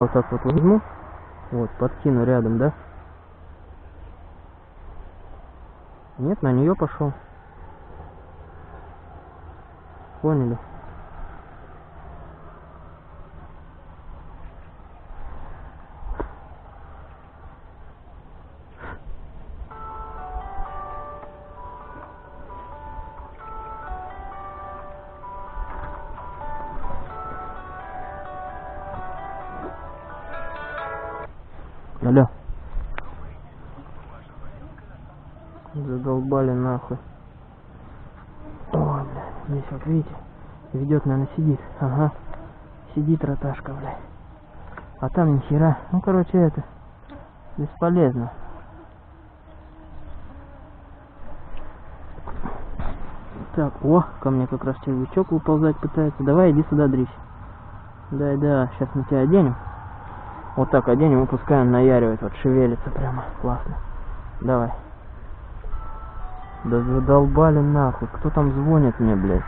Вот так вот возьму, вот, подкину рядом, да? Нет, на нее пошел. Поняли? Сидит. Ага. Сидит роташка, блядь. А там ни хера. Ну, короче, это бесполезно. Так, о, ко мне как раз червячок выползать пытается. Давай, иди сюда, дрись. Да, да, сейчас мы тебя оденем. Вот так оденем и пускай он наяривает, вот шевелится прямо, классно. Давай. Да задолбали нахуй, кто там звонит мне, блядь?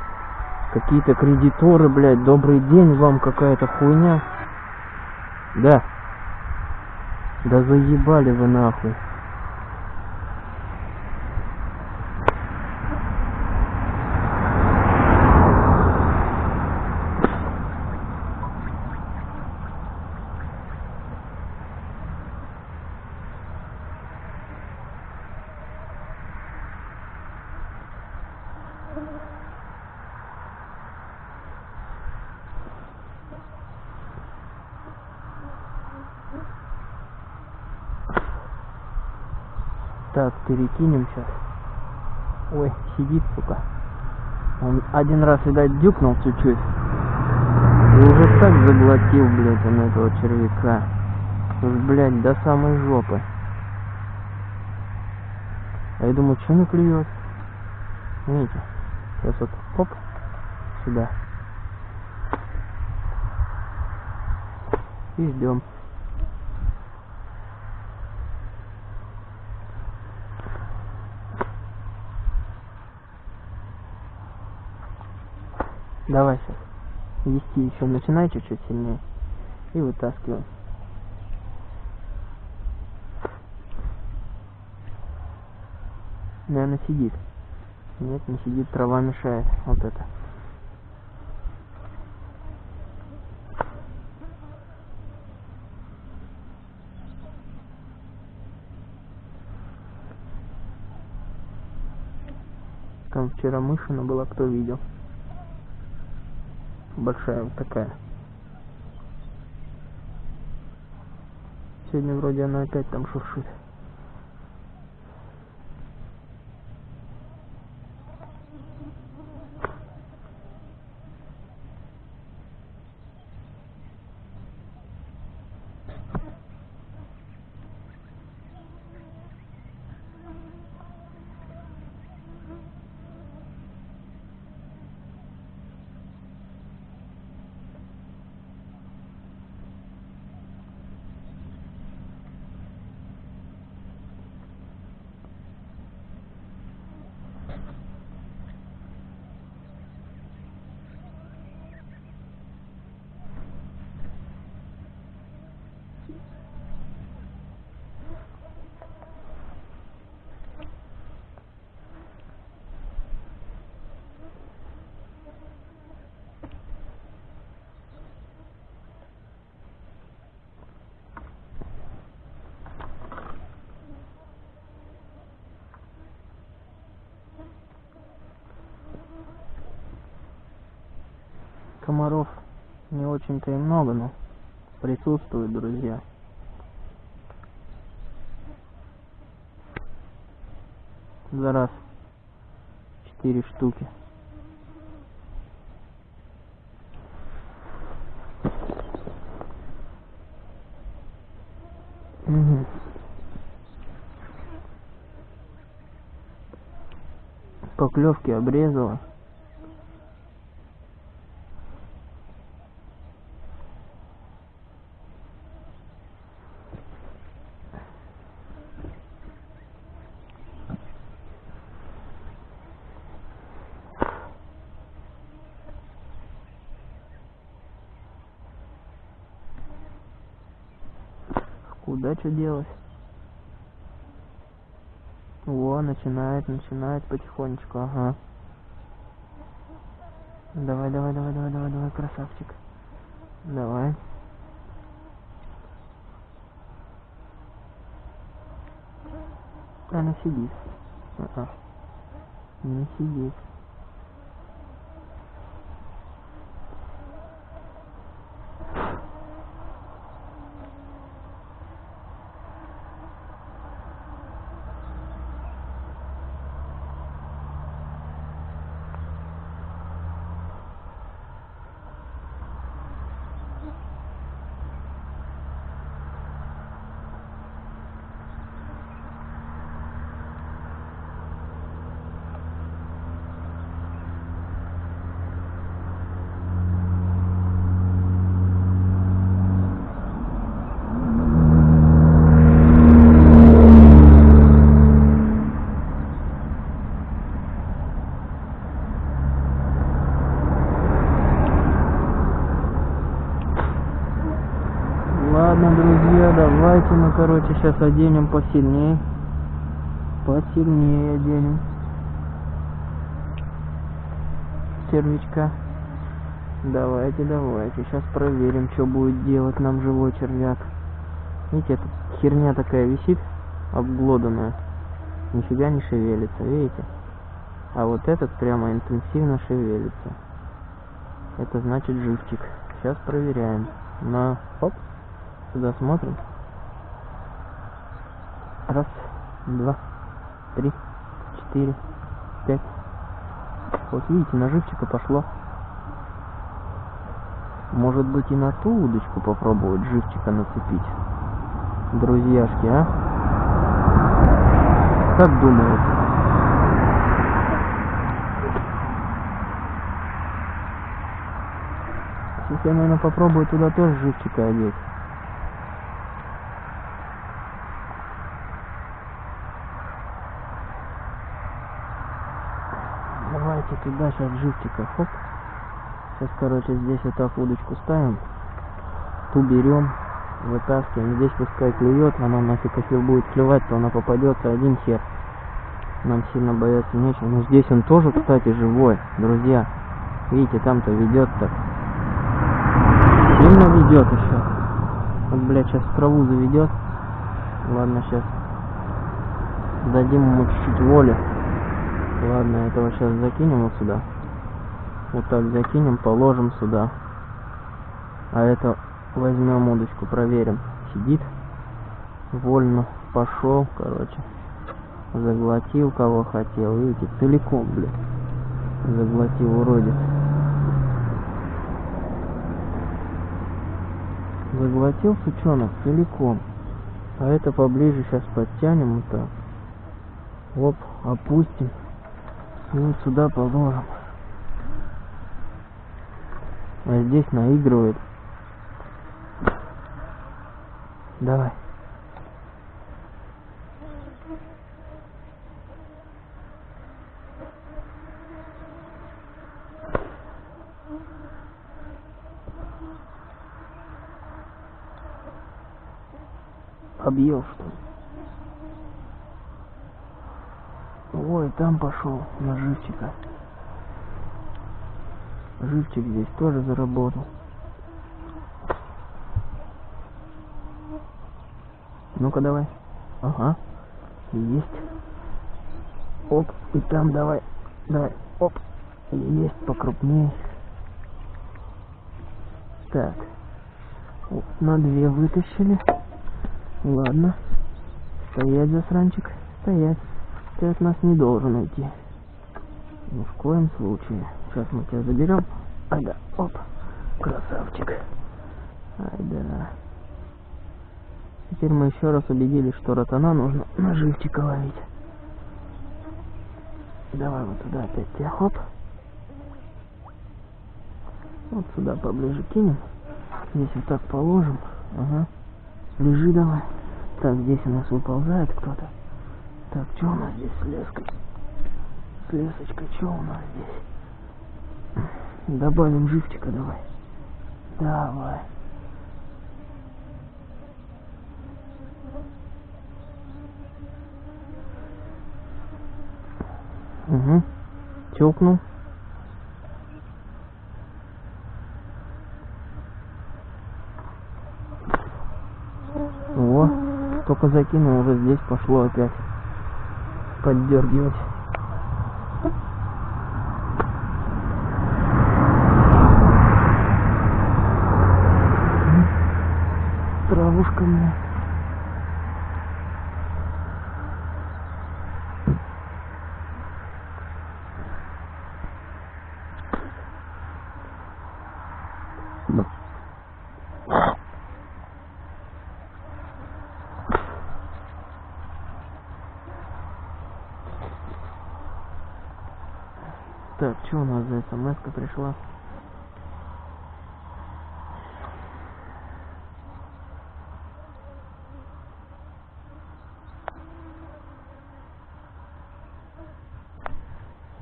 Какие-то кредиторы, блядь, добрый день вам, какая-то хуйня. Да. Да заебали вы нахуй. Так, перекинем сейчас. Ой, сидит, сука. Он один раз, видать, дюкнул чуть-чуть. И уже так заглотил, блядь, он этого червяка. Уж, блядь, до самой жопы. А я думаю, что не клюет? Видите? Сейчас вот, оп, сюда. И ждем. Давай сейчас. Вести еще начинай чуть-чуть сильнее. И вытаскиваем. Наверное, сидит. Нет, не сидит, трава мешает. Вот это. Там вчера мышина была, кто видел большая вот такая. Сегодня вроде она опять там шуршит. комаров не очень-то и много, но присутствуют, друзья. За раз четыре штуки. Угу. Поклевки обрезала. Куда что делать? О, начинает, начинает потихонечку, ага. Давай, давай, давай, давай, давай, давай, красавчик. Давай. Она сидит. А -а. Не сидит. Ладно, друзья, давайте мы, короче, сейчас оденем посильнее. Посильнее оденем. Червячка. Давайте, давайте. Сейчас проверим, что будет делать нам живой червяк. Видите, эта херня такая висит, обглоданная. Нифига не шевелится, видите? А вот этот прямо интенсивно шевелится. Это значит живчик. Сейчас проверяем. На, оп, Сюда смотрим. Раз, два, три, четыре, пять. Вот видите, на живчика пошло. Может быть и на ту удочку попробовать живчика нацепить. Друзьяшки, а? Как думаете? Сейчас я, наверное, попробую туда тоже живчика одеть. Туда сейчас живчика, хоп. Сейчас, короче, здесь вот так удочку ставим. Ту берем, вытаскиваем. Здесь пускай клюет, она нафиг, если будет клевать, то она попадется один хер. Нам сильно бояться нечего. Но здесь он тоже, кстати, живой, друзья. Видите, там-то ведет так. Сильно ведет еще. Вот, блядь, сейчас траву заведет. Ладно, сейчас дадим ему чуть-чуть воли. Ладно, этого сейчас закинем вот сюда. Вот так закинем, положим сюда. А это возьмем удочку, проверим. Сидит. Вольно пошел, короче. Заглотил кого хотел. Видите, целиком, блин. Заглотил уродец. Заглотил сучонок целиком. А это поближе сейчас подтянем вот так. Оп, опустим. И вот сюда положим. А здесь наигрывает. Давай. Объел что ли? Ой, там пошел на живчика. Живчик здесь тоже заработал. Ну-ка давай. Ага. Есть. Оп. И там давай. Давай. Оп. Есть покрупнее. Так. На две вытащили. Ладно. Стоять, засранчик. Стоять. Ты от нас не должен уйти. Ни в коем случае. Сейчас мы тебя заберем. Ай да, оп, красавчик. Ай да. Теперь мы еще раз убедились, что ротана нужно на живчика ловить. Давай вот туда опять тебя, хоп. Вот сюда поближе кинем. Здесь вот так положим. Ага. Лежи давай. Так, здесь у нас выползает кто-то. Так, что у нас здесь с леской? С лесочкой, что у нас здесь? Добавим живчика давай. Давай. Угу. Тёкнул. О, только закинул, уже здесь пошло опять поддергивать. Травушка мне. Так, что у нас смс пришла?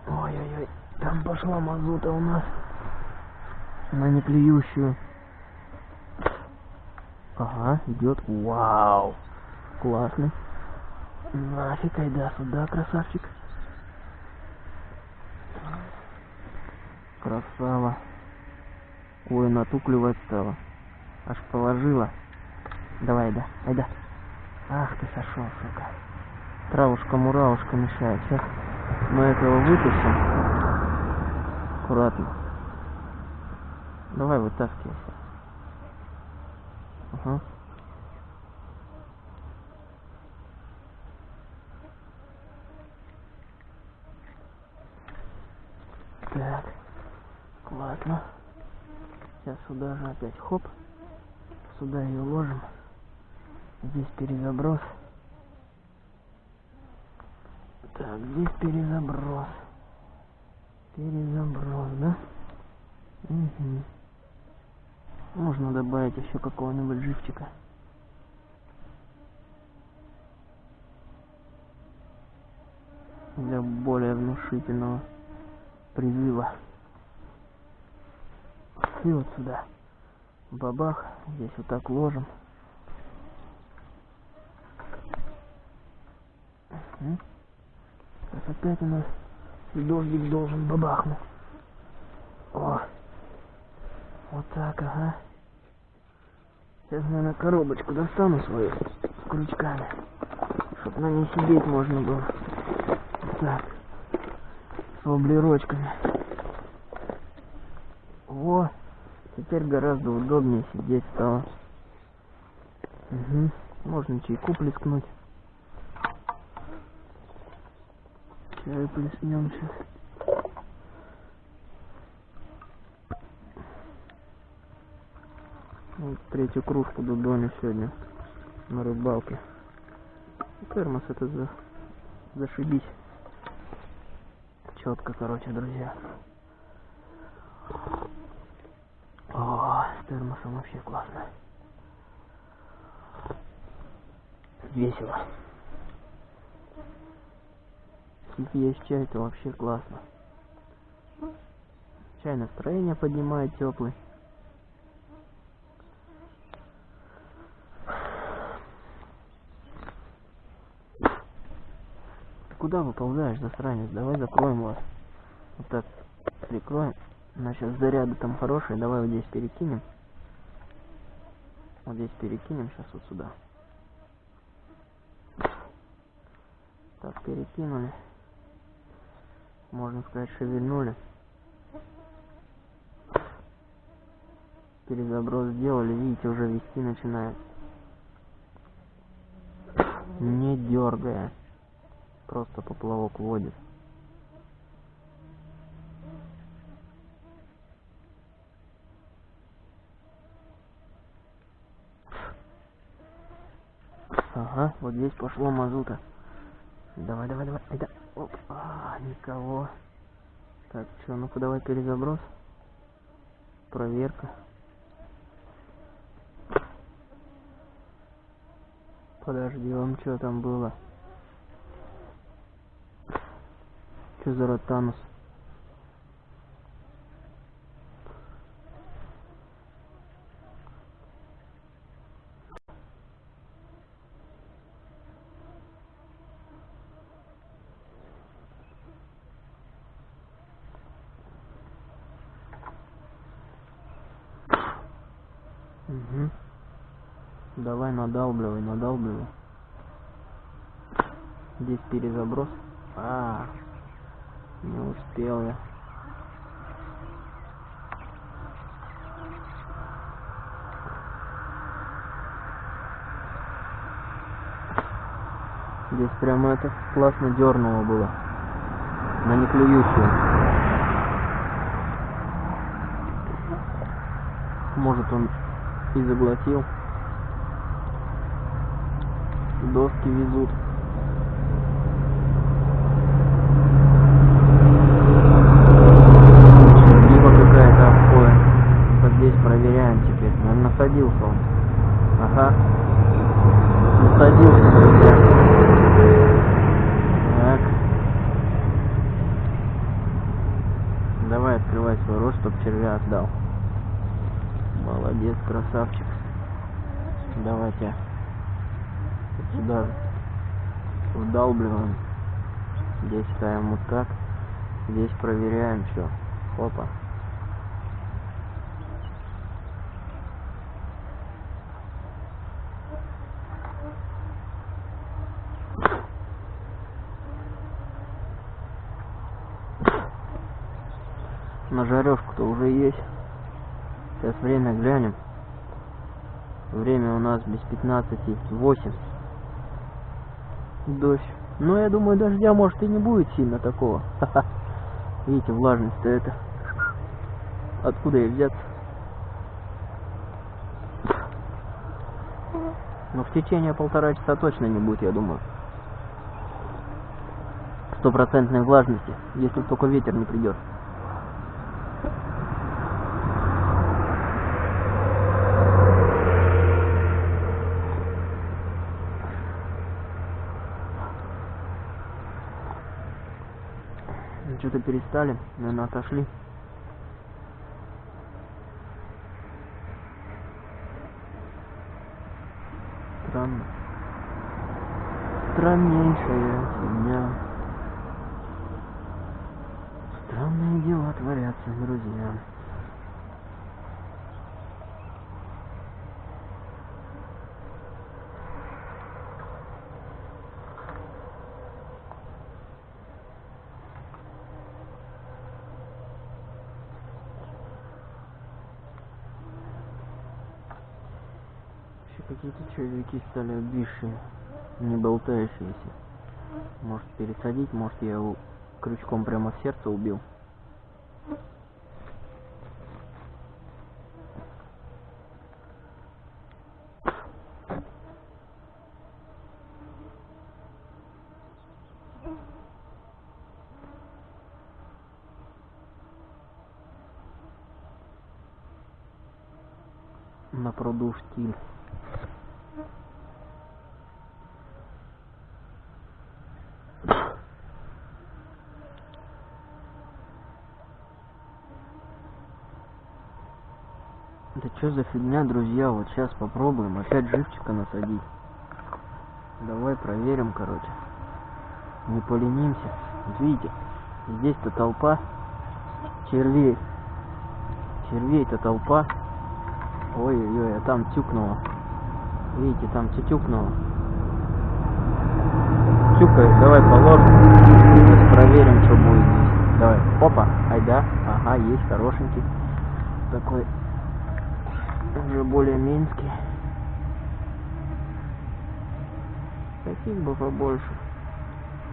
Ой-ой-ой, там пошла мазута у нас на неклеющую. Ага, идет. Вау, классный. Нафиг, айда сюда, красавчик. Красава. Ой, натукливать стала. Аж положила. Давай, да, айда. Ах ты сошел, сука. Травушка-муравушка мешает. Сейчас мы этого вытащим. Аккуратно. Давай вытаскивайся. Ага. Так. Ладно. Сейчас сюда же опять хоп. Сюда ее ложим. Здесь перезаброс. Так, здесь перезаброс. Перезаброс, да? Угу. Можно добавить еще какого-нибудь живчика. Для более внушительного призыва. И вот сюда. Бабах. Здесь вот так ложим. Сейчас опять у нас дождик должен бабахнуть. О. Вот так, ага. Сейчас, наверное, коробочку достану свою с крючками. Чтоб на ней сидеть можно было. Так. С воблерочками. Во. Теперь гораздо удобнее сидеть стало. Угу. Можно чайку плескнуть. Чай плеснем сейчас. Вот третью кружку дудоню сегодня на рыбалке. Термос это за... зашибись. Четко, короче, друзья. О, с термосом вообще классно. Весело. Если есть чай, то вообще классно. Чай настроение поднимает теплый. Куда выползаешь, засранец? Давай закроем вас. Вот так прикроем. У нас сейчас заряды там хорошие. Давай вот здесь перекинем. Вот здесь перекинем сейчас вот сюда. Так, перекинули. Можно сказать, шевельнули. Перезаброс сделали, видите, уже вести начинает. Не дергая. Просто поплавок водит. Ага, вот здесь пошло мазута. Давай, давай, давай. Айда. Оп. А, никого. Так, что, ну-ка давай перезаброс. Проверка. Подожди, вам что там было? Что за ротанус? Угу. Давай надалбливай, надалбливай. Здесь перезаброс. А, не успел я. Здесь прямо это классно дернуло было. На неклюющую. Может он и заглотил. Доски везут. Либо какая-то обоя. Вот здесь проверяем насадился он. Ага. Насадился, друзья. Так. Давай открывай свой рот, чтоб червя отдал. Молодец, красавчик. Давайте сюда вдалбливаем. Здесь ставим вот так. Здесь проверяем все. Опа. На жарежку-то уже есть. Сейчас время глянем. Время у нас без 15 8. Дождь. Но я думаю, дождя может и не будет сильно такого. Ха-ха. Видите, влажность-то это. Откуда ей взяться? Но в течение полтора часа точно не будет, я думаю. Стопроцентной влажности, если только ветер не придет. Что-то перестали, наверное, отошли. Странно. Страннейшая фигня. Странные дела творятся, друзья. Еще какие-то червяки стали обвисшие, не болтающиеся. Может пересадить, может я его крючком прямо в сердце убил. Да что за фигня, друзья? Вот сейчас попробуем опять живчика насадить. Давай проверим, короче. Не поленимся. Вот видите, здесь-то толпа червей. Червей-то толпа. Ой-ой-ой, а там тюкнуло. Видите, там тюкнуло. Тюкает, давай положим. Сейчас проверим, что будет здесь. Давай, опа, ай да, ага, есть, хорошенький. Такой уже более минский. Таких бы побольше.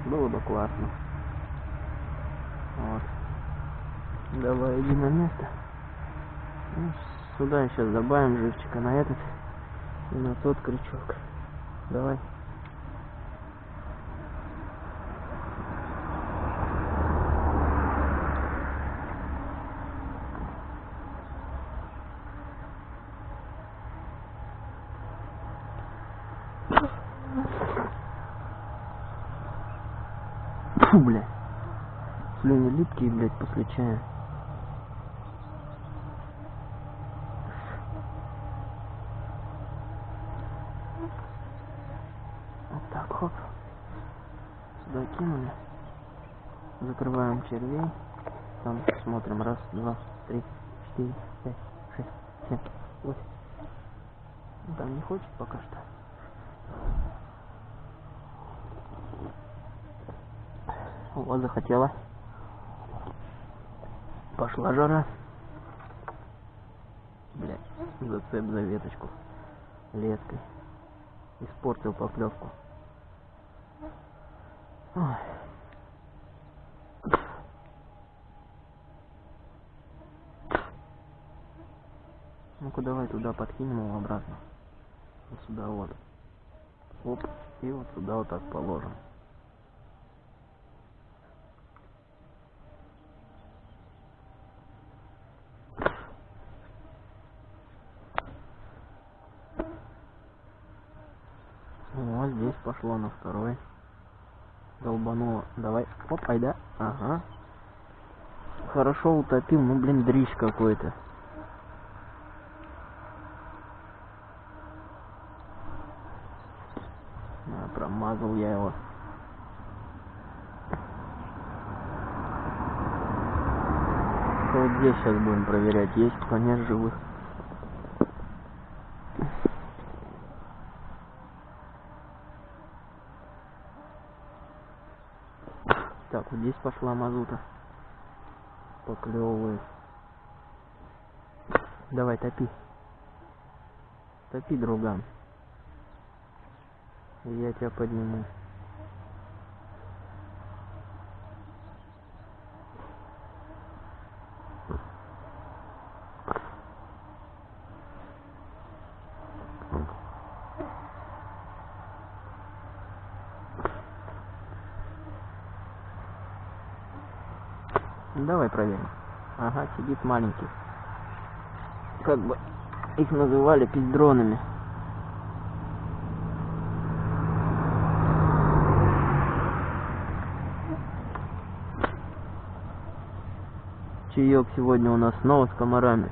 Было бы классно. Вот. Давай, иди на место. Ну, сюда сейчас добавим живчика на этот и на тот крючок. Давай. После чая. Вот так, хоп. Кинули. Закрываем червей. Там смотрим. Раз, два, три, четыре, пять, шесть, семь, восемь. Там не хочет пока что. Вот захотела. Пошла жара. Блять, зацеп за веточку леской. Испортил поклевку. Ну-ка давай туда подкинем его обратно. Вот сюда вот. Оп. И вот сюда вот так положим. Вот здесь пошло на второй. Долбануло. Давай. Оп, айда. Ага. Хорошо утопил. Ну, блин, дрищ какой-то. А, промазал я его. Вот здесь сейчас будем проверять, есть кто живых. Так, вот здесь пошла мазута. Поклевывает. Давай, топи. Топи, друган. Я тебя подниму. Ну, Давай проверим. Ага, сидит маленький. Как бы их называли пиздронами. Чаек сегодня у нас снова с комарами.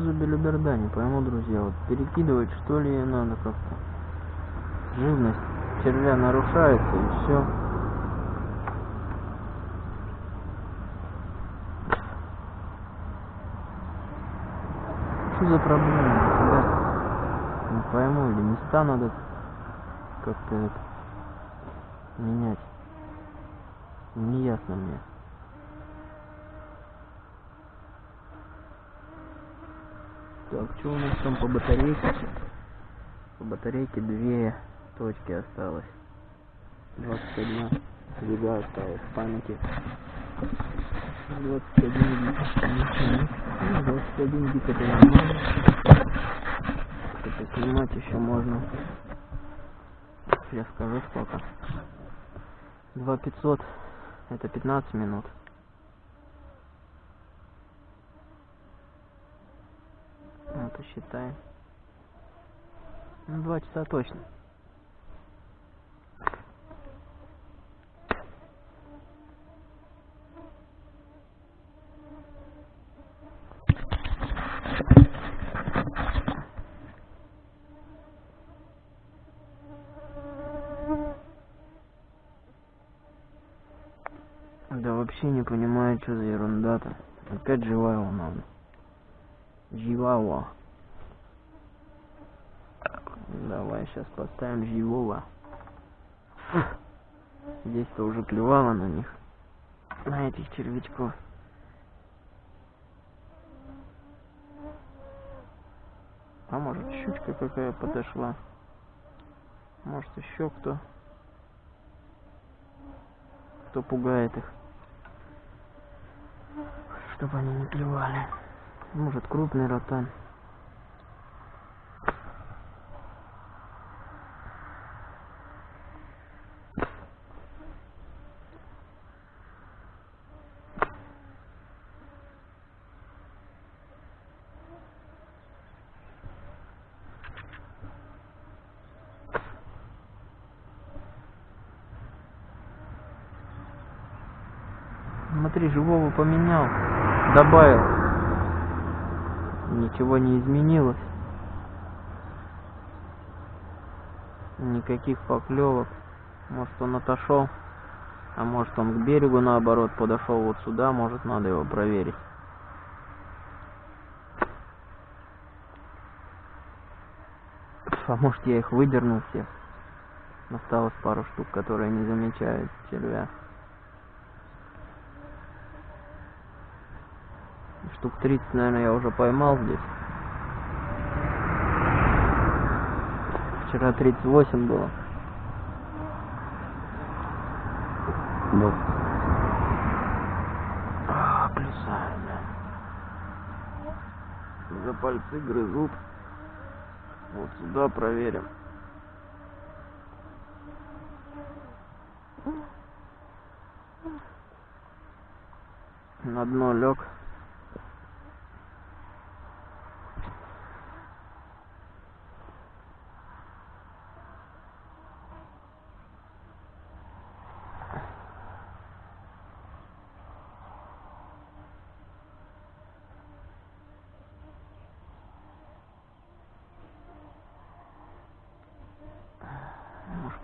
Что за белиберда, не пойму, друзья. Вот перекидывать что ли надо как-то. Живность червя нарушается и все. Что за проблема, ребят? Не пойму, или места надо как-то менять. Не ясно мне. Так, что у нас там по батарейке? По батарейке две точки осталось. 21 двига осталось памяти. 21 гиг. Ну, 21 гиг это нормально. Это снимать еще можно. Я скажу сколько. 2500 это 15 минут. Посчитаем. Ну, два часа точно. Да вообще не понимаю, что за ерунда-то. Опять живая надо. Живого. Давай сейчас поставим живого. Здесь-то уже клевало на них. На этих червячков. А может щучка какая подошла. Может еще кто. Кто пугает их чтобы они не клевали. Может крупный ротан. Смотри, живого поменял добавил. Ничего не изменилось. Никаких поклевок. Может он отошел, а может он к берегу наоборот подошел вот сюда, может надо его проверить. А может я их выдернул всех. Осталось пару штук, которые не замечают червя. Штук 30, наверное, я уже поймал здесь. Вчера 38 было. Вот. А, плюсаю, да. За пальцы грызут. Вот сюда проверим. На дно лег.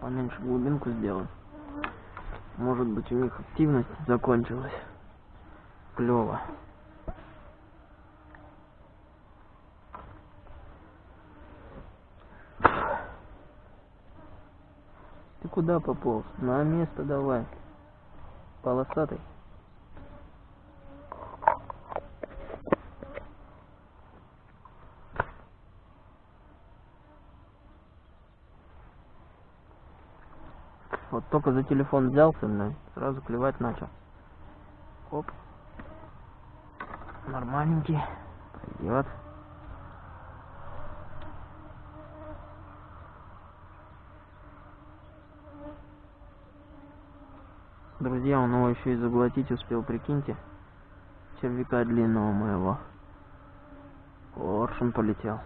Поменьше глубинку сделать. Может быть у них активность закончилась. Клево. Ты куда пополз? На место давай. Полосатый. Только за телефон взялся, блин, сразу клевать начал. Оп. Нормальненький. Пойдет. Друзья, он его еще и заглотить успел, прикиньте. Червяка длинного моего. Коршун полетел.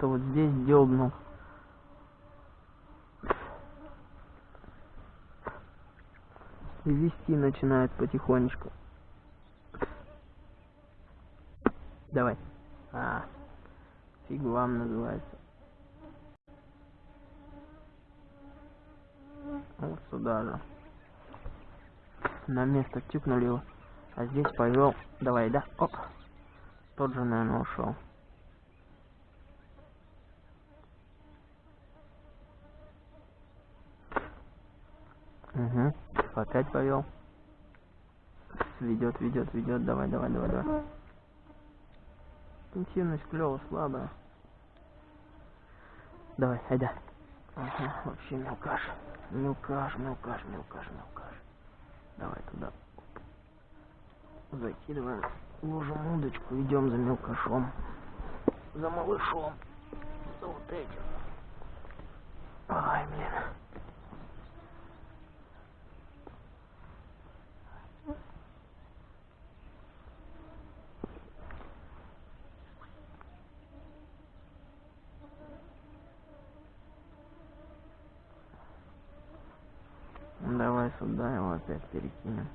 О, кто-то вот здесь дёбнул. Вести начинает потихонечку. Давай. А, фиг вам называется. Вот сюда же. На место тюкнули его. А здесь повел. Давай, да? Оп. Тот же, наверное, ушел. Угу. Опять повел. Ведет, ведет, ведет. Давай, давай, давай, давай. Интенсивность клево слабая. Давай, айда. Ага, вообще мелкаш. Мелкаш, мелкаш, мелкаш, мелкаш. Давай туда. Закидываем, ложим удочку, идем за мелкашом. За малышом. За вот этим. Ай, блин. Давай сюда его опять перекинем.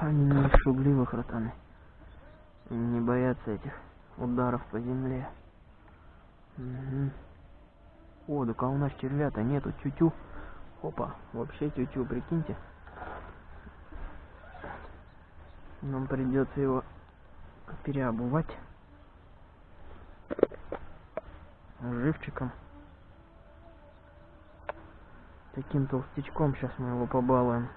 Они не шугливых, ротаны. Не боятся этих ударов по земле. Угу. О, так а у нас червя-то нету, тютю. Опа, вообще тютю, прикиньте. Нам придется его переобувать живчиком. Таким толстячком сейчас мы его побалуем.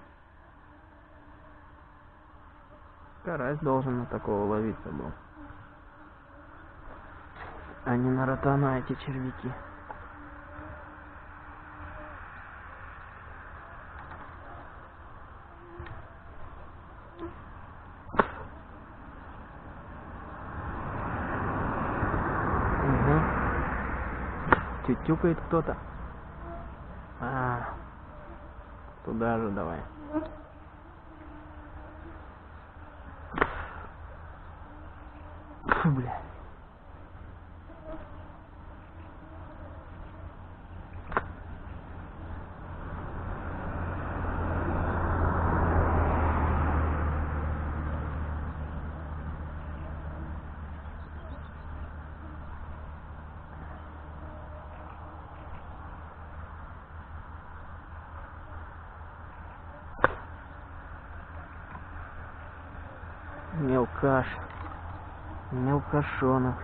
Карась должен на такого ловиться был. А не на ротана эти червяки. Угу. Тютюкает кто-то. А, туда же давай. Мелкаш. Мелкашонок.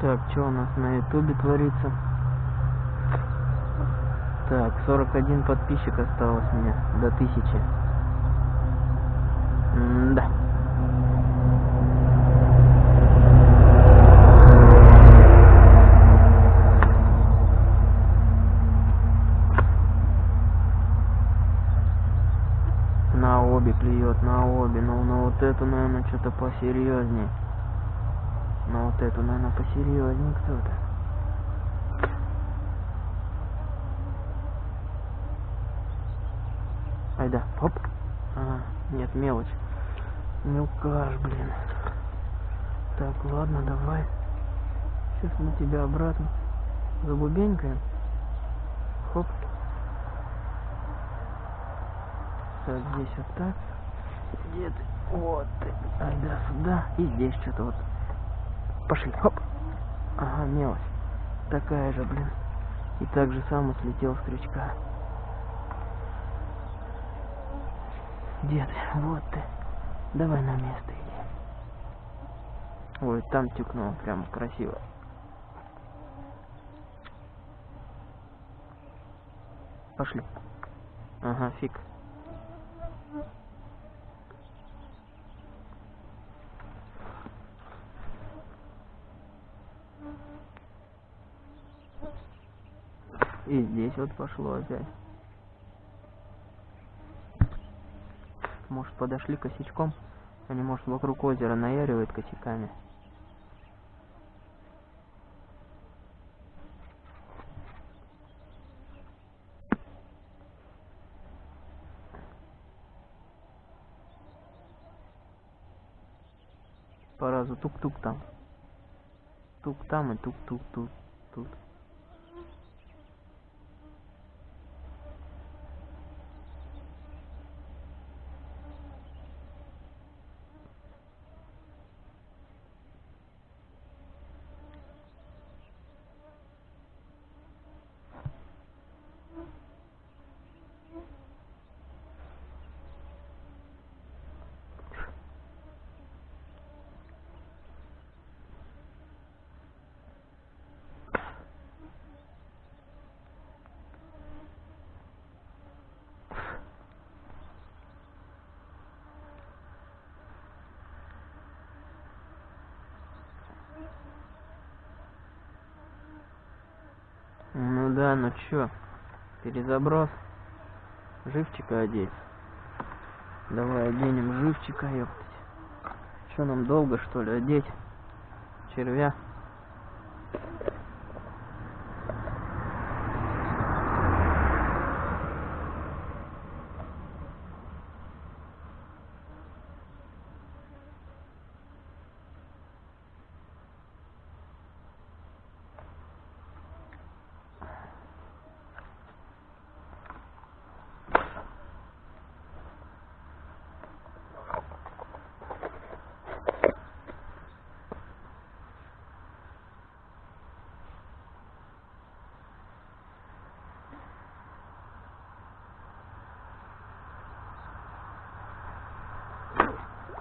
Так, что у нас на ютубе творится? Так, 41 подписчик осталось мне до тысячи. да. На обе клюет, на обе. Ну, на вот эту, наверное, что-то посерьезнее. Вот эту, наверное, посерьезнее кто-то. Айда, хоп. Ага, нет, мелочь. Мелкаш, блин. Так, ладно, давай. Сейчас мы тебя обратно забубенькаем. Хоп. Так, здесь вот так. Где ты? Вот ты. Айда сюда. И здесь что-то вот. Пошли. Хоп. Ага, мелочь. Такая же, блин. И так же само слетел с крючка. Дед, вот ты. Давай на место иди. Ой, там тюкнул, прям красиво. Пошли. Ага, фиг. И здесь вот пошло опять. Может подошли косячком? Они, может, вокруг озера наяривают косяками. По разу тук-тук там. Тук там и тук-тук тут. Тут. Ну чё, перезаброс. Живчика одеть. Давай оденем живчика, ёптать. Чё нам долго, что ли, одеть? Червя.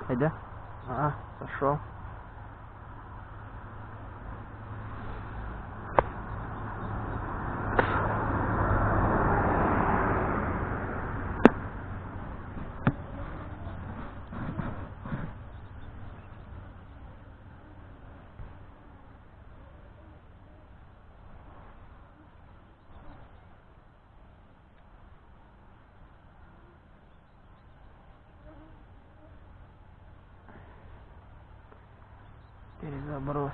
Айда. А, сошел. Перезаброс.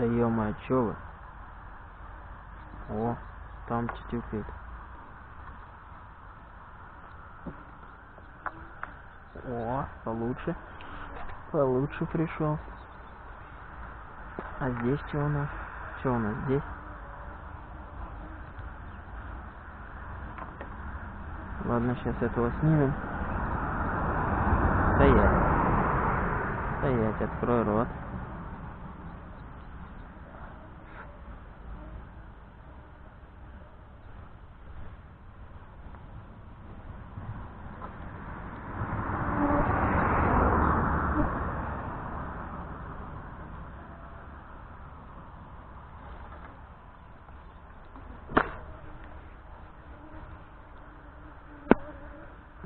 Да ё-моё, чё вы? О, там тютюкает. О, получше. Получше пришел. А здесь что у нас? Что у нас здесь? Ладно, сейчас этого снимем. Стоять. Стоять, открой рот.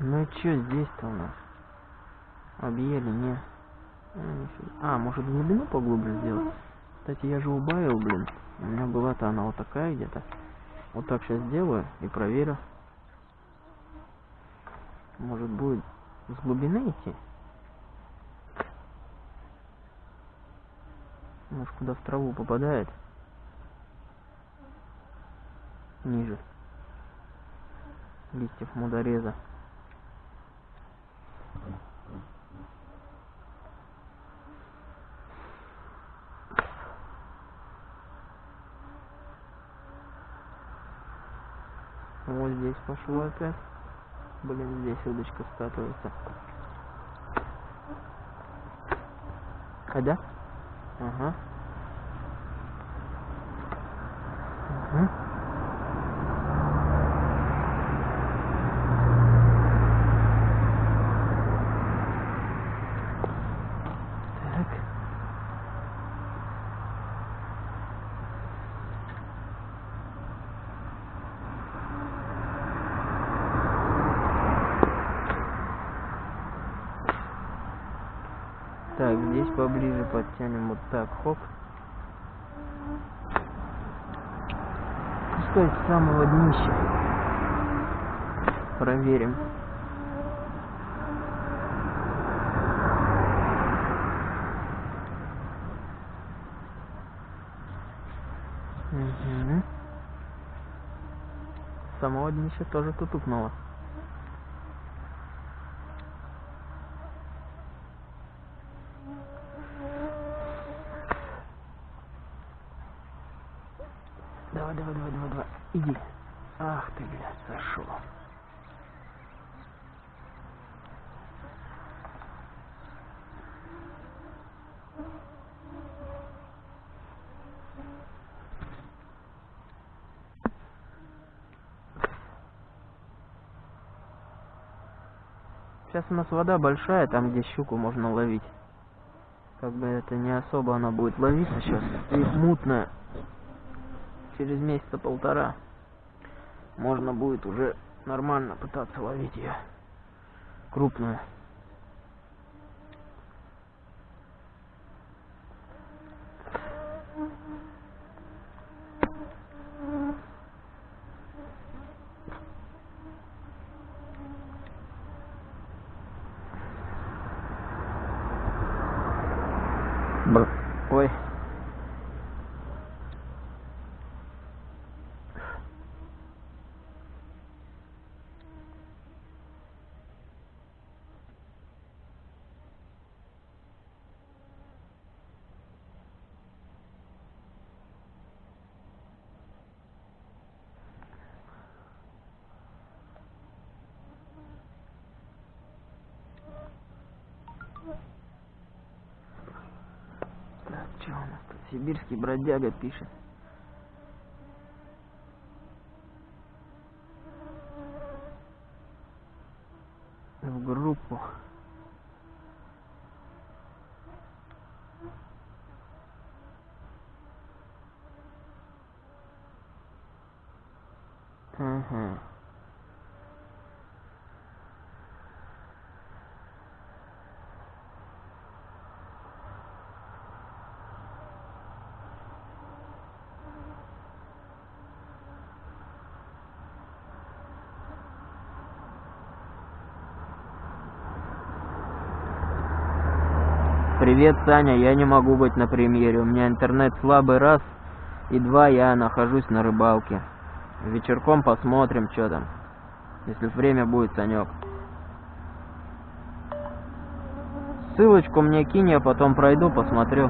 Ну и чё здесь-то у нас? Объели, не. А. А, может глубину поглубже сделать? Кстати, я же убавил, блин. У меня была-то она вот такая где-то. Вот так сейчас сделаю и проверю. Может будет с глубины идти? Может куда в траву попадает? Ниже. Листьев мудореза. Вот здесь пошло опять. Блин, здесь удочка скатывается. А, да? Ага. Угу. Так. Так, здесь поближе подтянем вот так, хоп. Пускай с самого днища. Проверим. Угу. Самого днища тоже тутукнуло. Давай, давай, давай, давай, давай. Иди. Ах ты, блядь, зашел. Сейчас у нас вода большая, там где щуку можно ловить. Как бы это не особо она будет ловиться сейчас. И мутная через месяца полтора можно будет уже нормально пытаться ловить ее крупную. Бр. Ой. Так, что у нас тут? Сибирский бродяга пишет. В группу. Ага. Привет, Саня, я не могу быть на премьере. У меня интернет слабый раз, и два я нахожусь на рыбалке. Вечерком посмотрим, что там. Если время будет, Санек. Ссылочку мне кинь, я потом пройду, посмотрю.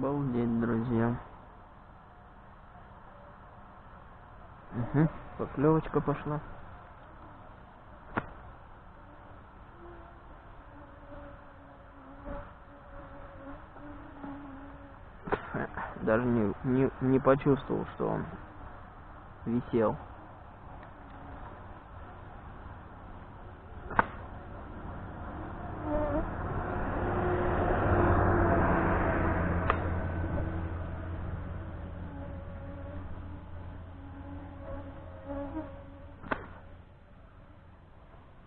Обалдеть, друзья. Угу, поклевочка пошла. Даже не, не, не почувствовал, что он висел.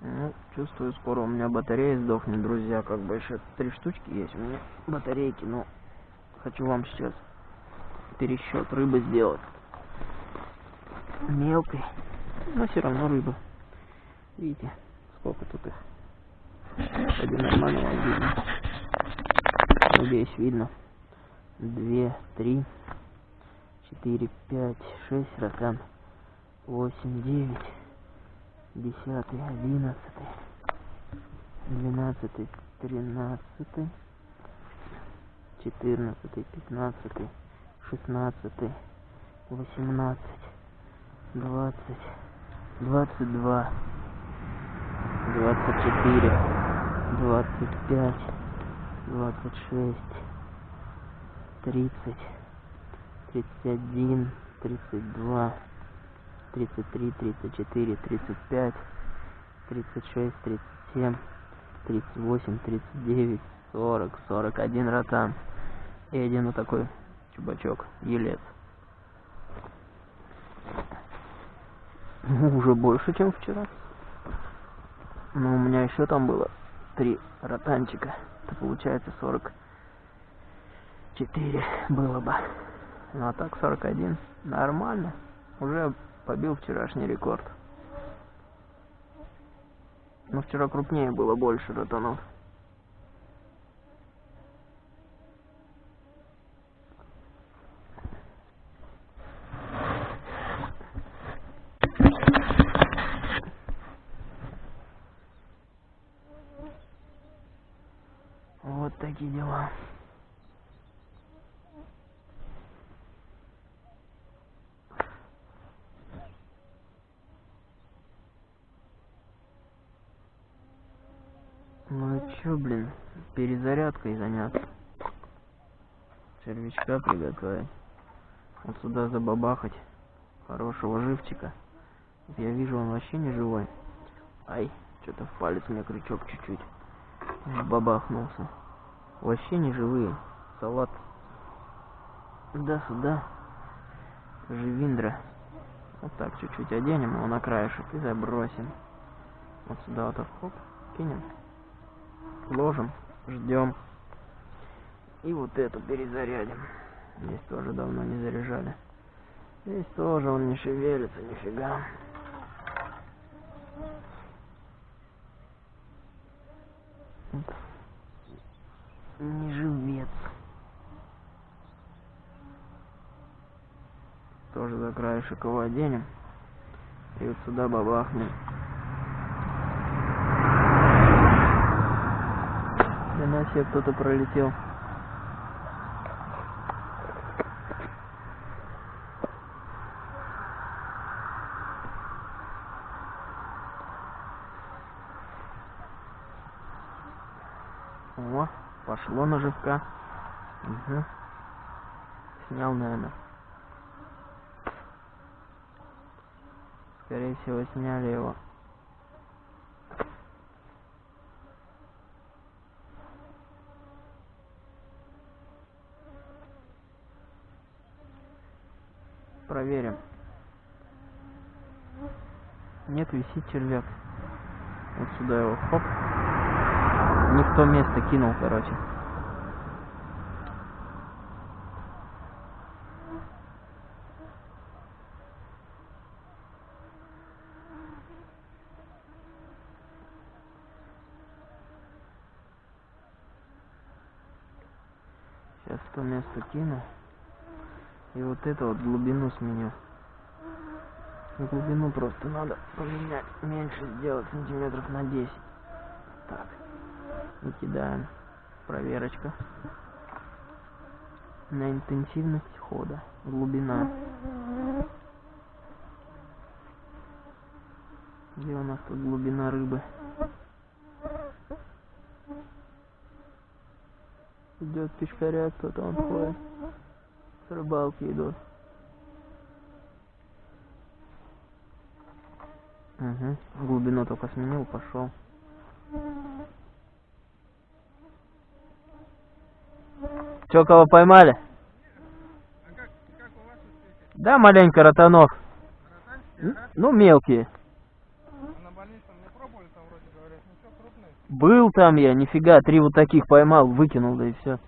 Ну, чувствую, скоро у меня батарея сдохнет, друзья. Как бы еще три штучки есть у меня батарейки, но хочу вам сейчас пересчет рыбы сделать. Мелкой, но все равно рыба. Видите, сколько тут их. Один нормально вам видно. Надеюсь, видно. Две, три, четыре, пять, шесть, ракан. Восемь, девять десятый, одиннадцатый, двенадцатый, тринадцатый, четырнадцатый, пятнадцатый, шестнадцатый, восемнадцать, двадцать, двадцать два, двадцать четыре, двадцать пять, двадцать шесть, тридцать, тридцать один, тридцать два тридцать три, тридцать четыре, тридцать пять, тридцать шесть, тридцать семь, тридцать восемь, тридцать девять, сорок, сорок один ротан. И один вот такой чубачок, елец. Ну, уже больше, чем вчера. Но у меня еще там было три ротанчика. Это получается сорок четыре было бы. Ну а так сорок один. Нормально. Уже побил вчерашний рекорд. Но вчера крупнее было больше ротанов. Вот такие дела. Ну и чё, блин, перезарядкой заняться. Червячка приготовить. Вот сюда забабахать. Хорошего живчика. Я вижу, он вообще не живой. Ай, что-то в палец мне крючок чуть-чуть бабахнулся. Вообще не живые. Салат. Да, сюда. Живиндра. Вот так чуть-чуть оденем его на краешек и забросим. Вот сюда вот хоп, кинем ложим, ждем. И вот эту перезарядим. Здесь тоже давно не заряжали. Здесь тоже он не шевелится, нифига. Не живец. Тоже за краешек его оденем. И вот сюда бабахнем. Хрена себе кто-то пролетел. О, пошло наживка. Угу. Снял, наверное. Скорее всего, сняли его. проверим. Нет, висит червяк. Вот сюда его, хоп. Не в то место кинул, короче. Сейчас кину. И вот это вот глубину сменю. Глубину просто надо поменять, меньше сделать сантиметров на 10. Так. И кидаем. Проверочка. На интенсивность хода. Глубина. Где у нас тут глубина рыбы? Идет пешкаря, кто-то он ходит. С рыбалки идут. Угу. Глубину только сменил, пошел. Че, кого поймали? А как, как у вас успехи? Да, маленько ротанов. Ну, мелкие. А на больничном не пробовали, там вроде говорят, ну что, крупные? Был там я, нифига, три вот таких поймал, выкинул, да и все.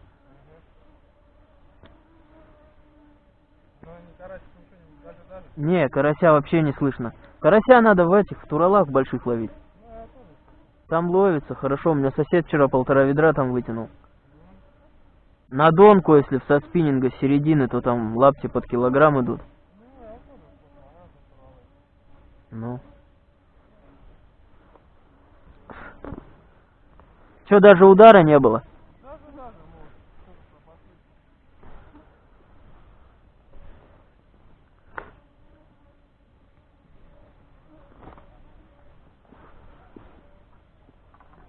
Не карася вообще не слышно. Карася надо в этих, в туралах больших ловить. Там ловится, хорошо. У меня сосед вчера полтора ведра там вытянул. На донку, если со спиннинга середины, то там лапти под килограмм идут. Ну, я тоже слышал, а разные туралы. Ну. Че, даже удара не было?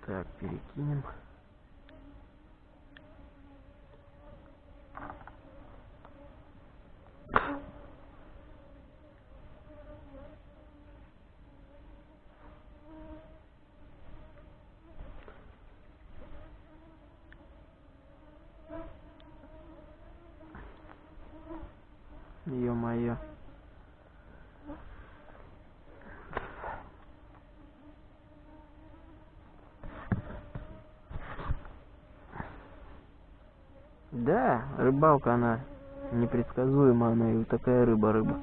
Так, перекинем. Ё-моё. Да, рыбалка она непредсказуема, она и такая рыба-рыба.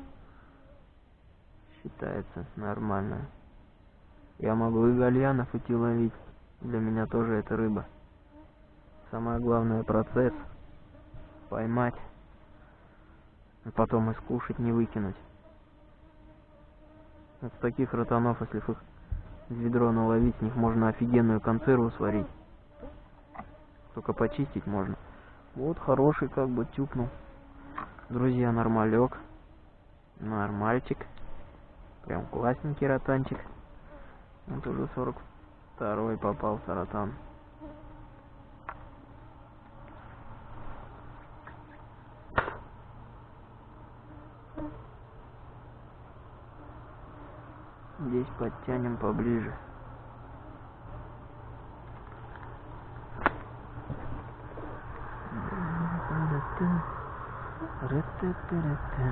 Считается нормально. Я могу и гальянов идти ловить. Для меня тоже это рыба. Самое главное процесс. Поймать. А потом и скушать, не выкинуть. Вот таких ротанов, если их в ведро наловить, с них можно офигенную консерву сварить. Только почистить можно. Вот хороший как бы тюкнул. Друзья, нормалек. Нормальчик. Прям классненький ротанчик. Вот уже 42 попался ротан. Здесь подтянем поближе. Ра-та-та-ра-та.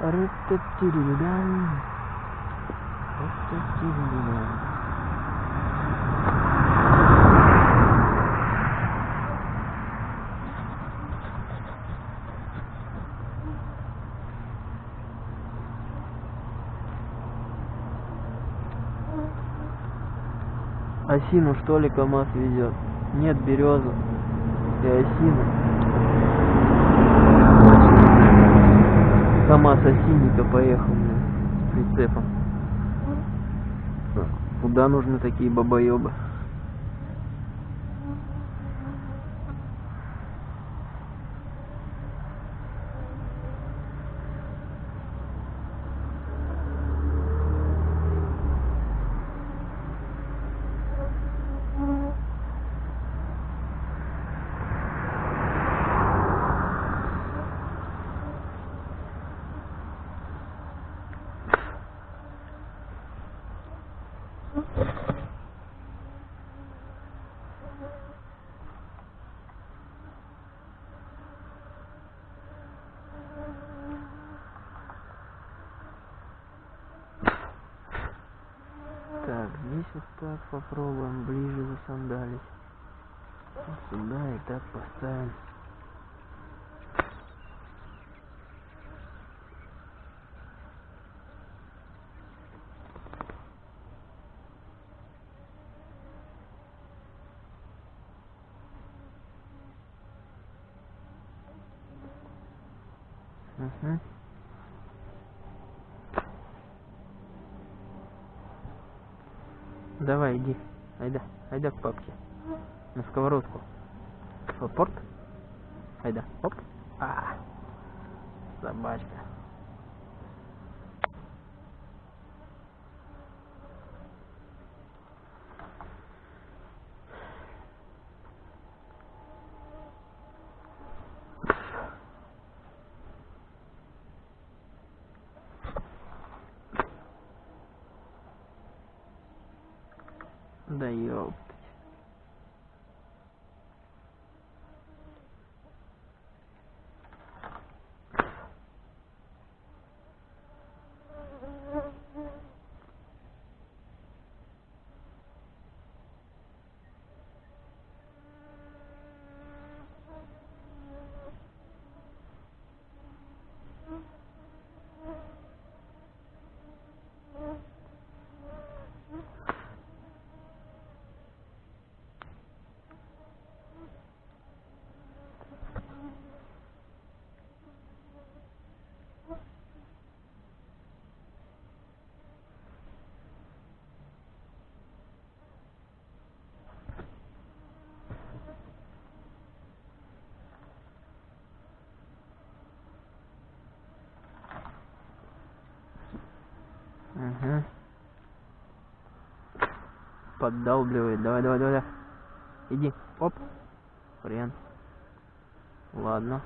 Ра-та-ти-ри-ри-дам. Осину что ли КамАЗ везет? Нет, березу и осину. КамАЗ осинника поехал блин, с прицепом. Куда нужны такие бабоебы? Так, здесь вот так попробуем ближе засандалить. Вот сюда и так поставим. Угу. Давай, иди. Айда. К папке. На сковородку. В порт. Айда. Оп. А. Собачка. Да ёптать. Угу. Поддалбливает. Давай, давай, давай. Иди. Оп. Хрен. Ладно.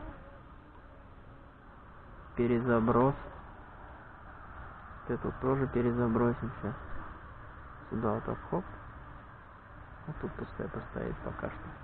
Перезаброс. Вот эту тоже перезабросим сейчас. Сюда вот так хоп. Вот тут пускай поставить пока что.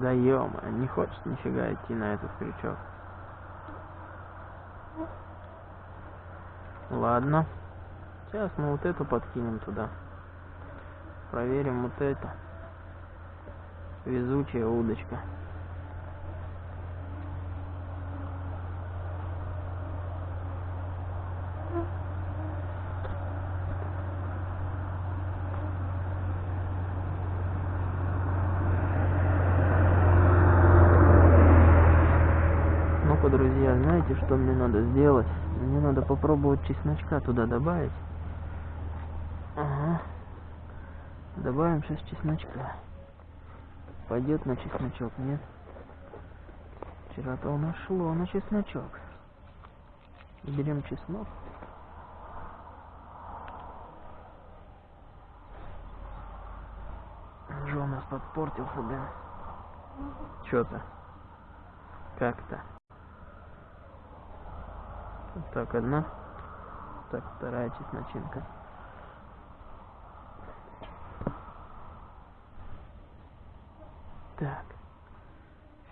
Да ё не хочет нифига идти на этот крючок. Ладно. Сейчас мы вот эту подкинем туда. Проверим вот это. Везучая удочка. Ну-ка, друзья, знаете, что мне надо сделать? Мне надо попробовать чесночка туда добавить. Ага. Добавим сейчас чесночка. Пойдет на чесночок, нет? Вчера-то у нас шло на чесночок. Берем чеснок. Уже у нас подпортился, да? Чё-то. Как-то. Так одна. Так, вторая чесночинка. Так.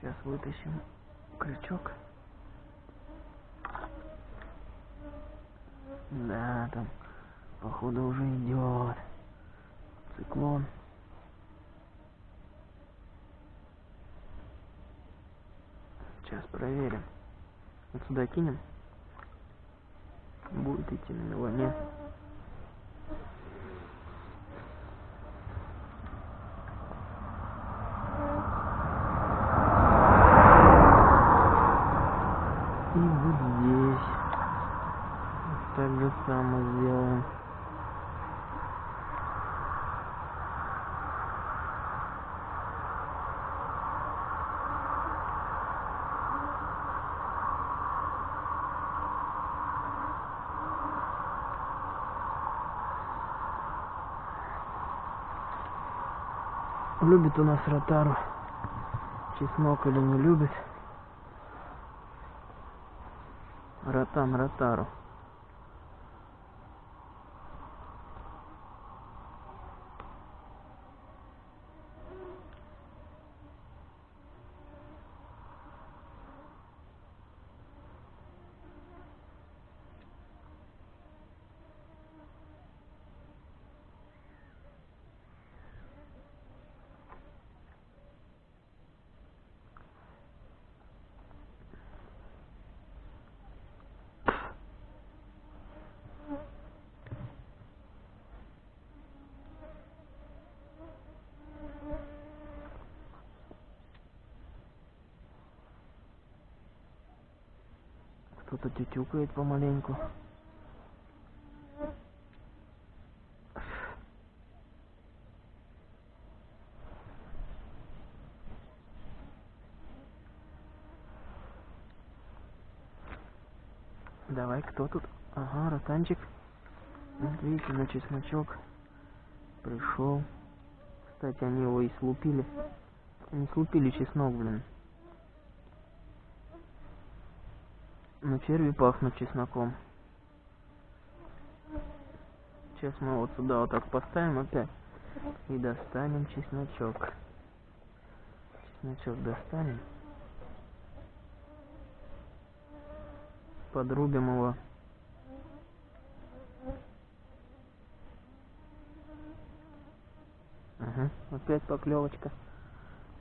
Сейчас вытащим крючок. Да, там, походу, уже идет циклон. Сейчас проверим. Вот сюда кинем. Будет идти на него, нет? И вот здесь. Так же самое сделаем. Любит у нас ротару чеснок или не любит. Ротан ротару. Кто-то тютюкает помаленьку. Давай, кто тут? Ага, ротанчик. Видите, на чесночок пришел. Кстати, они его и слупили. Они слупили чеснок, блин. Но черви пахнут чесноком. Сейчас мы вот сюда вот так поставим опять. И достанем чесночок. Чесночок достанем. Подрубим его. Ага, опять поклевочка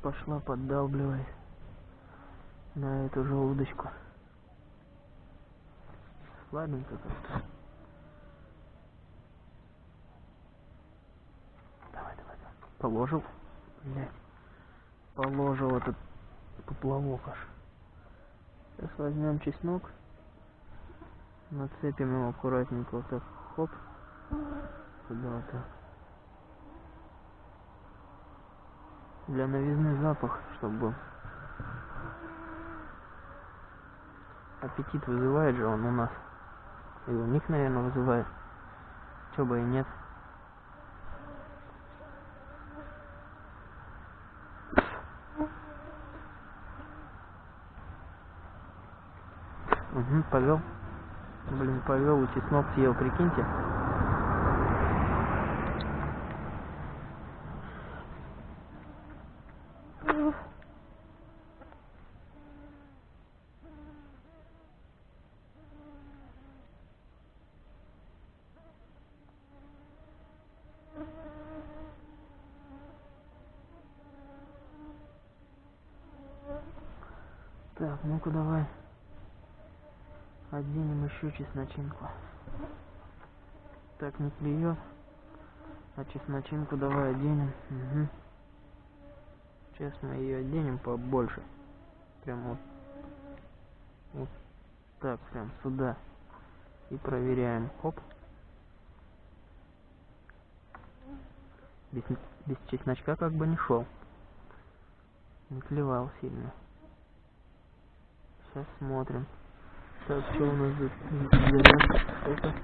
пошла, поддалбливает на эту же удочку. Слабенько как-то. Давай, давай, давай. Положил. Блять. Положил этот поплавок аж. Сейчас возьмем чеснок. Нацепим его аккуратненько вот так. Хоп. Так. Для новизны запах, чтобы был. Аппетит вызывает же он у нас. И у них, наверное, вызывает. Чё бы и нет. Угу, повел. Блин, повел и чеснок съел, прикиньте. Так, ну-ка давай. Чесночинку. Так не клюет. А чесночинку давай оденем. Угу. Мы ее оденем побольше. Прям вот. Вот так, прям сюда. И проверяем. Хоп. Без, без чесночка как бы не шел. Не клевал сильно. Сейчас смотрим. Так, что у нас за заряд?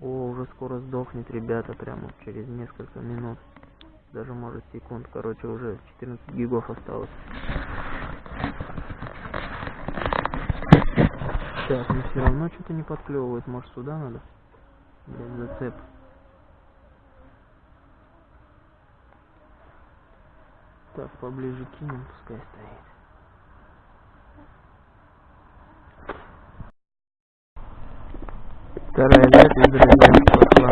О, уже скоро сдохнет, ребята, прямо через несколько минут. Даже может секунд. Короче, уже 14 гигов осталось. Так, но все равно что-то не подклевывает. Может сюда надо? Блять, зацеп. Так, поближе кинем, пускай стоит. Вторая ветвь, друзья, пошла.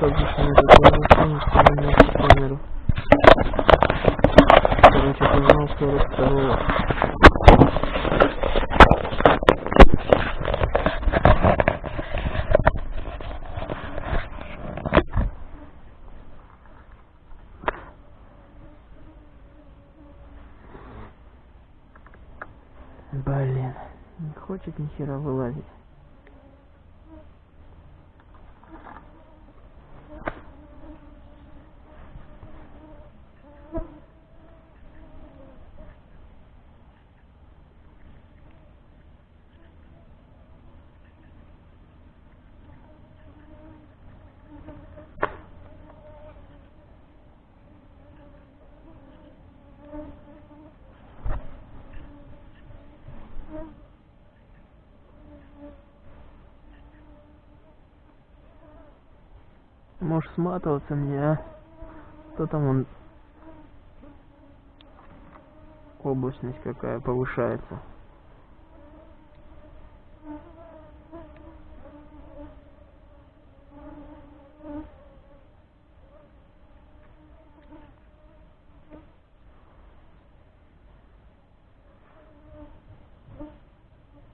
Как же мне запланировать поменять камеру? Короче, позвонил 42 Блин, не хочет ни хера вылазить. Может сматываться мне, а? Что там он? Облачность какая повышается.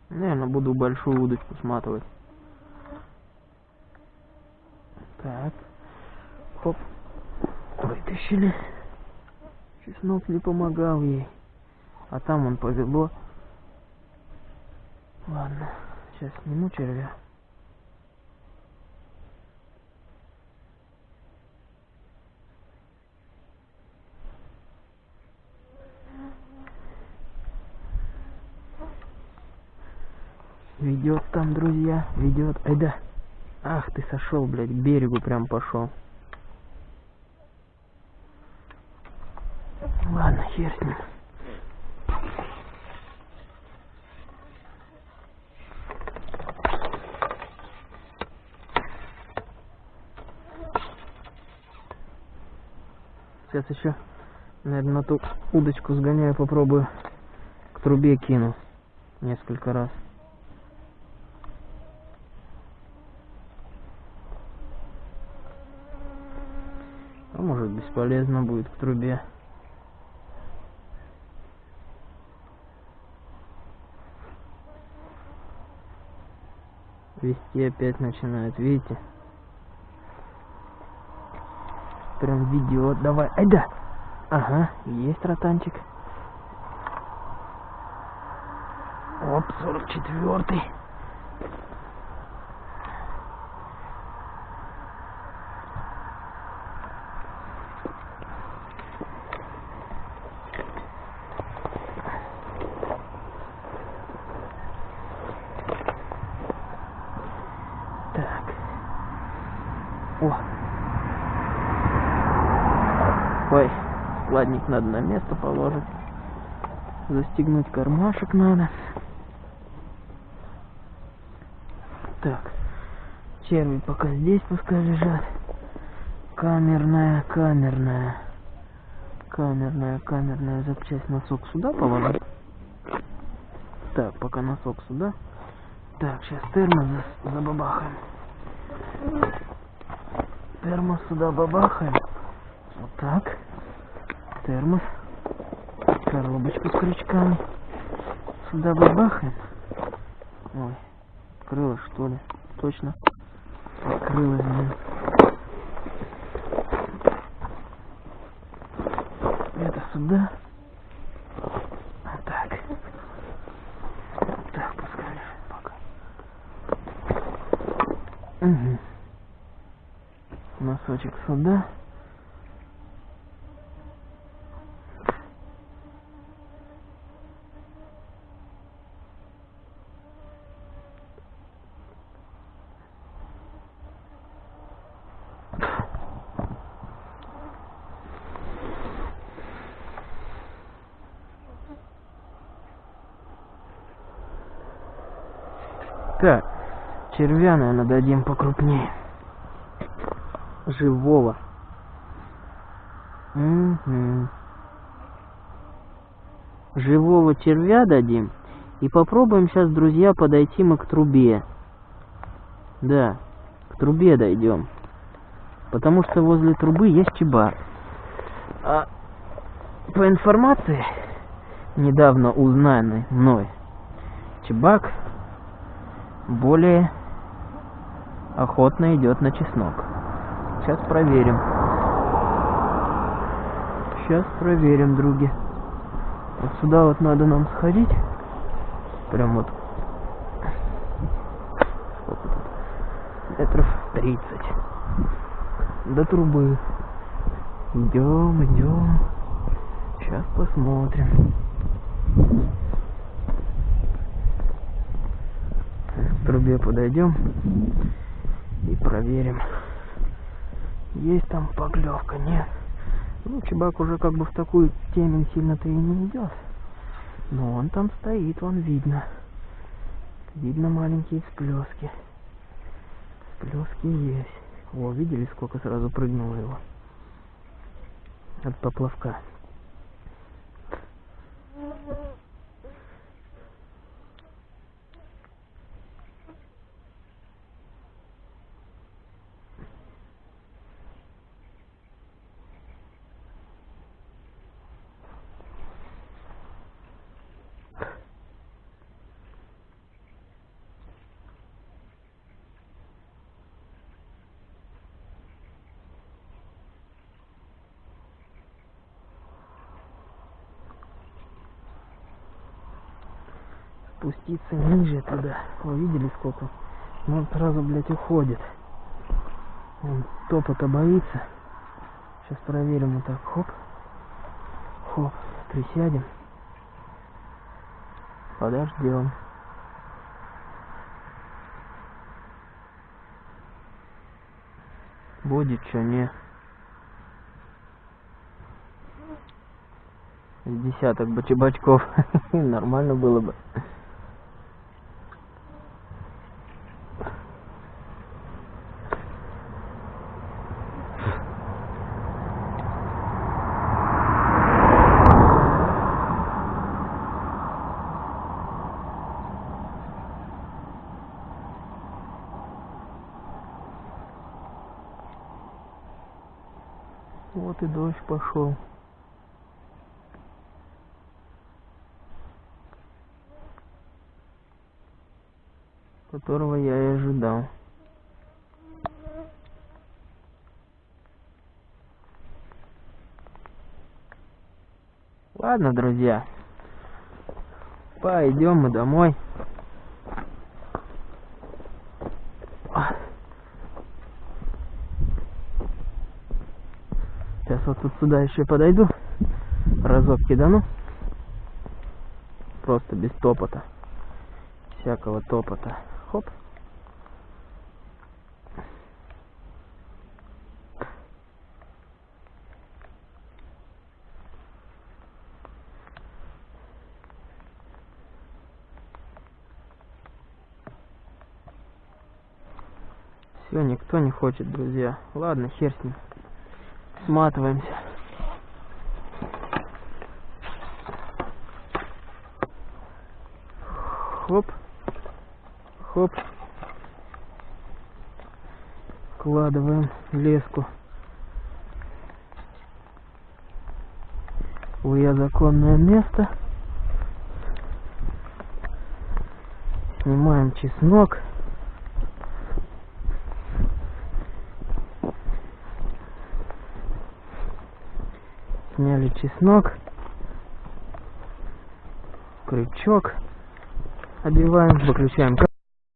Наверное, буду большую удочку сматывать. Так. Хоп. Вытащили. Чеснок не помогал ей. А там он повело. Ладно. Сейчас сниму червя. Ведет там, друзья, ведет. Ай да. Ах, ты сошел, блядь, к берегу прям пошел. Ладно, хер с ним. Сейчас еще, наверное, на ту удочку сгоняю, попробую к трубе кину несколько раз. А может бесполезно будет к трубе. Вести опять начинает, видите? Прям видео, давай, ай да! Ага, есть ротанчик. Оп, 44-й. Так. О. Ой, складник надо на место положить. Застегнуть кармашек надо. Так. Черви пока здесь пускай лежат. Камерная, камерная. Камерная, камерная запчасть. Носок сюда положить. Так, пока носок сюда. Так, сейчас термос за- забабахаем. Термос сюда бабахаем. Вот так. Термос. Коробочку с крючками. Сюда бабахаем. Ой, открылось что ли? Точно. Открылось, блин. Это сюда. Вот так. Так, пускай лежит пока. Угу. Носочек сюда. Так, червя, наверное, дадим покрупнее. Живого. Мгм. Живого червя дадим. И попробуем сейчас, друзья, подойти мы к трубе. Да, к трубе дойдем. Потому что возле трубы есть чебар. А по информации, недавно узнанной мной, чебак более охотно идет на чеснок. Сейчас проверим. Сейчас проверим, други. Вот сюда вот надо нам сходить. Прям вот сколько тут? Метров тридцать. До трубы. Идем, идем. Сейчас посмотрим. К трубе подойдем и проверим. Есть там поклевка, нет? Ну, чебак уже как бы в такую темень сильно-то и не идет. Но он там стоит, вон видно. Видно маленькие всплески. Всплески есть. О, видели, сколько сразу прыгнуло его? От поплавка. Спуститься ниже туда. Вы видели сколько? Ну, он сразу, блядь, уходит. Он топота боится. Сейчас проверим вот так. Хоп. Хоп. Присядем. Подождем. Будет что, не? С Десяток бы чебачков. Нормально было бы. Вот и дождь пошел. Которого я и ожидал. Ладно, друзья. Пойдем мы домой. А. Сейчас вот тут сюда еще подойду. Разок кидану. Просто без топота. Всякого топота. Хоп. Все, никто не хочет, друзья. Ладно, хер с ним. Сматываемся. Хоп. Хоп. Вкладываем леску. В ее законное место. Снимаем чеснок. Сняли чеснок. Крючок. Одеваем, выключаем.